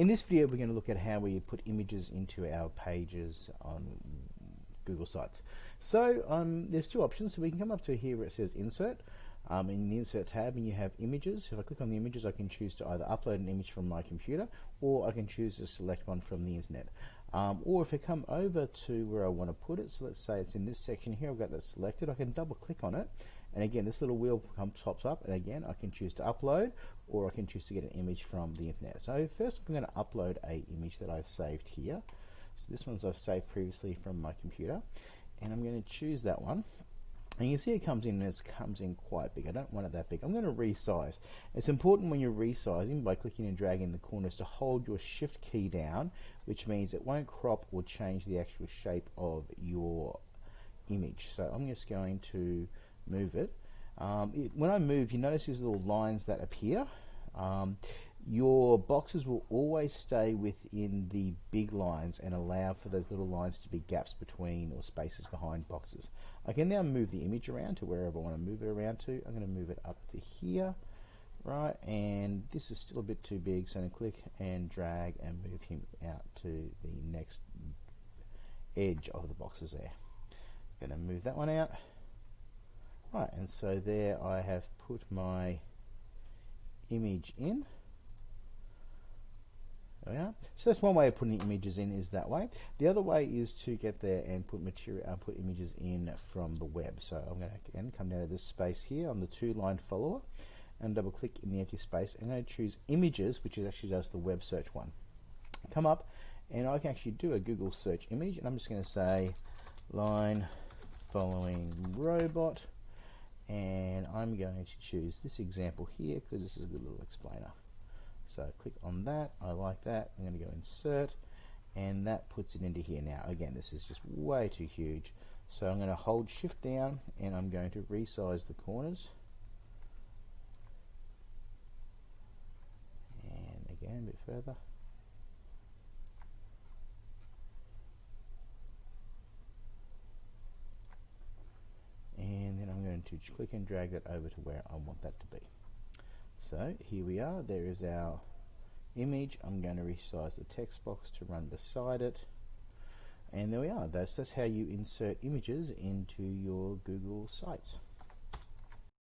In this video we're going to look at how we put images into our pages on Google Sites. So um, there's two options. So we can come up to here where it says Insert um, in the Insert tab and you have images. If I click on the images I can choose to either upload an image from my computer or I can choose to select one from the internet. Um, or if I come over to where I want to put it, so let's say it's in this section here, I've got that selected, I can double click on it and again, this little wheel comes, pops up, and again, I can choose to upload, or I can choose to get an image from the internet. So first, I'm going to upload a image that I've saved here. So this one's I've saved previously from my computer, and I'm going to choose that one. And you see it comes in and it comes in quite big. I don't want it that big. I'm going to resize. It's important when you're resizing by clicking and dragging the corners to hold your shift key down, which means it won't crop or change the actual shape of your image. So I'm just going to move it. Um, it, when I move, you notice these little lines that appear. Um, your boxes will always stay within the big lines and allow for those little lines to be gaps between or spaces behind boxes. I can now move the image around to wherever I want to move it around to. I'm going to move it up to here, right? And this is still a bit too big, so I'm going to click and drag and move him out to the next edge of the boxes there. I'm going to move that one out. Right, and so there I have put my image in. There. So that's one way of putting images in is that way. The other way is to get there and put material, uh, put images in from the web. So I'm going to again come down to this space here on the two line follower and double click in the empty space. I'm going to choose images, which is actually just the web search one. Come up and I can actually do a Google search image and I'm just going to say line following robot and I'm going to choose this example here because this is a good little explainer. So click on that, I like that, I'm going to go insert and that puts it into here now. Again, this is just way too huge. So I'm going to hold shift down and I'm going to resize the corners. And again, a bit further. Click and drag that over to where I want that to be. So here we are, there is our image. I'm going to resize the text box to run beside it. And there we are, that's, that's how you insert images into your Google Sites.